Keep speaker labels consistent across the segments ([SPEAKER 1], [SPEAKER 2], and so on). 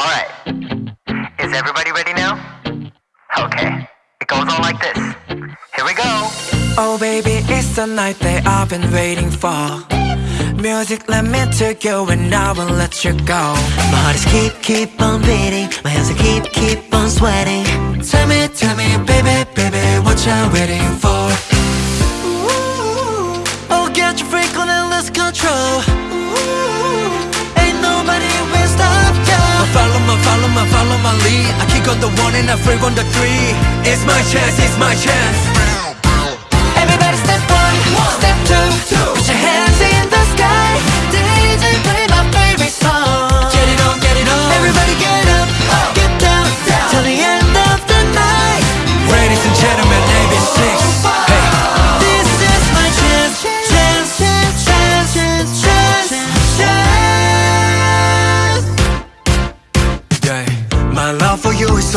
[SPEAKER 1] Alright. Is everybody ready now? Okay. It goes on like this. Here we go.
[SPEAKER 2] Oh baby, it's the night that I've been waiting for Music, let me take you and I will let you go
[SPEAKER 3] My heart is keep, keep on beating My hands are keep, keep on sweating
[SPEAKER 2] Tell me, tell me, baby, baby, what you waiting for?
[SPEAKER 3] Oh, get your freak on and lose control
[SPEAKER 2] on the one and I freak on the three It's my chance, it's my chance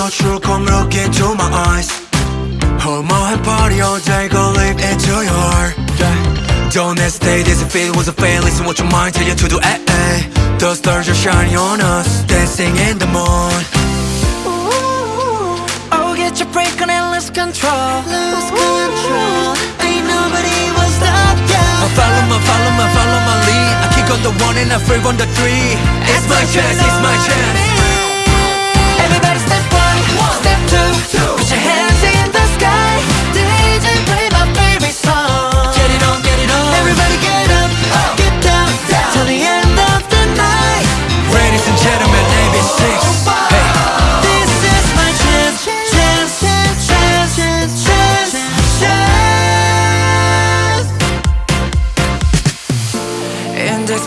[SPEAKER 2] so true Come look into my eyes. Hold my hand, party all day Go live into your heart. Yeah. Don't hesitate, this feel was a fail Listen what your mind tell you to do, eh, eh. The stars are shining on us Dancing in the moon.
[SPEAKER 3] Oh, get your break on and lose control. Lose control. Ain't nobody will stop
[SPEAKER 2] I follow my, follow my, follow my lead. I kick on the one and I freak on the three. It's my chance, it's my chance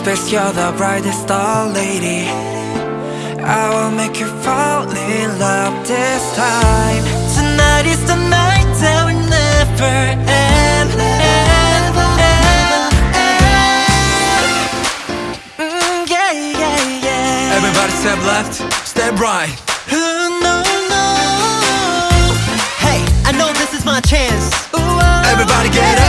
[SPEAKER 2] space you're the brightest star lady I will make you fall in love this time
[SPEAKER 3] Tonight is the night that will never end. Mm, yeah, yeah, yeah.
[SPEAKER 2] Everybody step left, step right
[SPEAKER 3] Ooh, no, no. Hey, I know this is my chance.
[SPEAKER 2] Everybody get up,